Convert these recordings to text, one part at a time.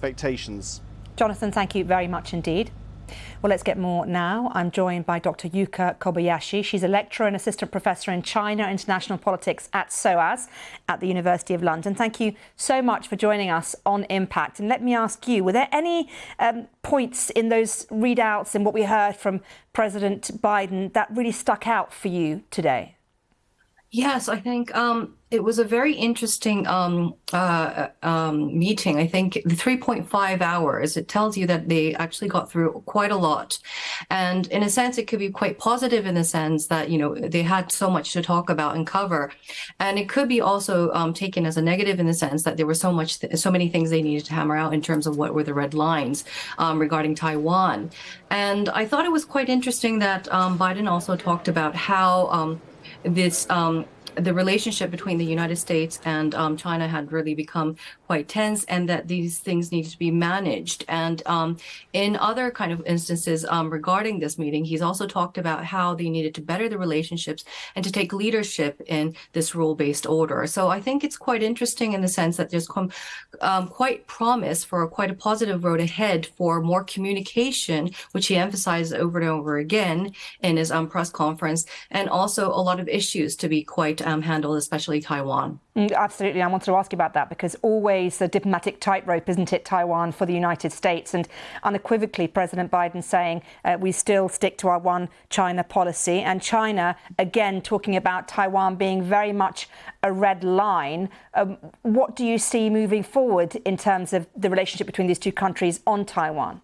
expectations. Jonathan, thank you very much indeed. Well, let's get more now. I'm joined by Dr. Yuka Kobayashi. She's a lecturer and assistant professor in China international politics at SOAS at the University of London. Thank you so much for joining us on Impact. And let me ask you, were there any um, points in those readouts and what we heard from President Biden that really stuck out for you today? Yes, I think um, it was a very interesting um, uh, um, meeting. I think the 3.5 hours, it tells you that they actually got through quite a lot. And in a sense, it could be quite positive in the sense that, you know, they had so much to talk about and cover. And it could be also um, taken as a negative in the sense that there were so much, so many things they needed to hammer out in terms of what were the red lines um, regarding Taiwan. And I thought it was quite interesting that um, Biden also talked about how this um, the relationship between the United States and um, China had really become quite tense and that these things needed to be managed. And um, in other kind of instances um, regarding this meeting, he's also talked about how they needed to better the relationships and to take leadership in this rule-based order. So I think it's quite interesting in the sense that there's um, quite promise for quite a positive road ahead for more communication, which he emphasized over and over again in his um, press conference, and also a lot of issues to be quite um, handled, especially Taiwan. Mm, absolutely. I wanted to ask you about that because always a diplomatic tightrope, isn't it, Taiwan for the United States? And unequivocally, President Biden saying uh, we still stick to our one China policy. And China, again, talking about Taiwan being very much a red line. Um, what do you see moving forward in terms of the relationship between these two countries on Taiwan?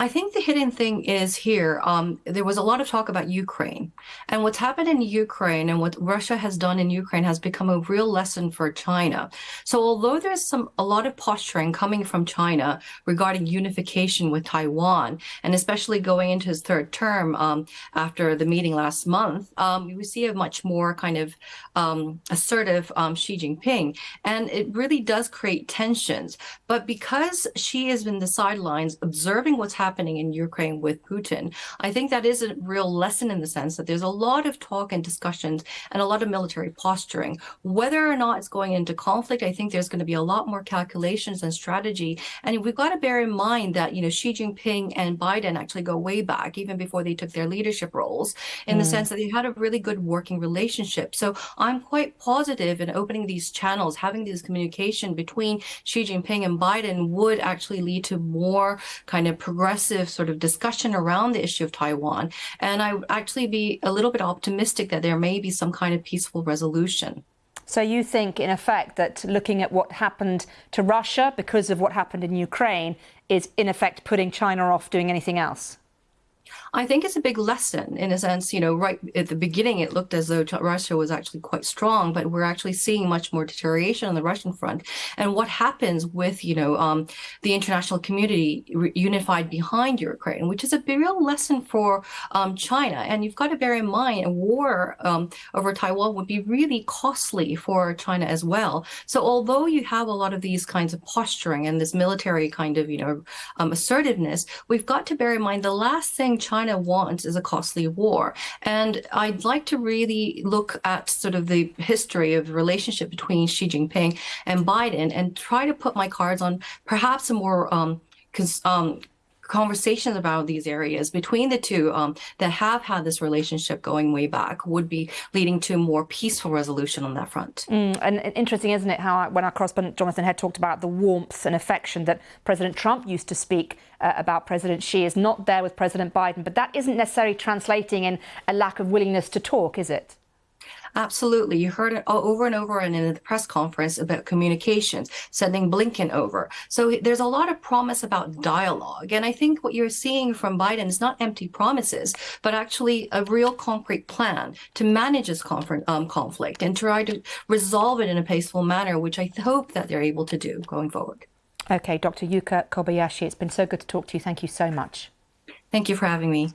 I think the hidden thing is here. Um, there was a lot of talk about Ukraine, and what's happened in Ukraine and what Russia has done in Ukraine has become a real lesson for China. So although there's some a lot of posturing coming from China regarding unification with Taiwan, and especially going into his third term um, after the meeting last month, um, we see a much more kind of um, assertive um, Xi Jinping, and it really does create tensions. But because Xi has been the sidelines observing what's what's happening in Ukraine with Putin. I think that is a real lesson in the sense that there's a lot of talk and discussions and a lot of military posturing. Whether or not it's going into conflict, I think there's going to be a lot more calculations and strategy. And we've got to bear in mind that, you know, Xi Jinping and Biden actually go way back, even before they took their leadership roles, in mm. the sense that they had a really good working relationship. So I'm quite positive in opening these channels, having this communication between Xi Jinping and Biden would actually lead to more kind of progressive progressive sort of discussion around the issue of Taiwan. And I would actually be a little bit optimistic that there may be some kind of peaceful resolution. So you think, in effect, that looking at what happened to Russia because of what happened in Ukraine is, in effect, putting China off doing anything else? I think it's a big lesson in a sense, you know, right at the beginning, it looked as though Russia was actually quite strong, but we're actually seeing much more deterioration on the Russian front. And what happens with, you know, um, the international community unified behind Ukraine, which is a real lesson for um, China. And you've got to bear in mind a war um, over Taiwan would be really costly for China as well. So although you have a lot of these kinds of posturing and this military kind of, you know, um, assertiveness, we've got to bear in mind the last thing China wants is a costly war. And I'd like to really look at sort of the history of the relationship between Xi Jinping and Biden and try to put my cards on perhaps a more um, um, conversations about these areas between the two um, that have had this relationship going way back would be leading to more peaceful resolution on that front. Mm, and interesting, isn't it, how when our correspondent Jonathan Head talked about the warmth and affection that President Trump used to speak uh, about President Xi is not there with President Biden, but that isn't necessarily translating in a lack of willingness to talk, is it? Absolutely. You heard it over and over and in the press conference about communications, sending Blinken over. So there's a lot of promise about dialogue. And I think what you're seeing from Biden is not empty promises, but actually a real concrete plan to manage this um, conflict and try to resolve it in a peaceful manner, which I hope that they're able to do going forward. Okay, Dr. Yuka Kobayashi, it's been so good to talk to you. Thank you so much. Thank you for having me.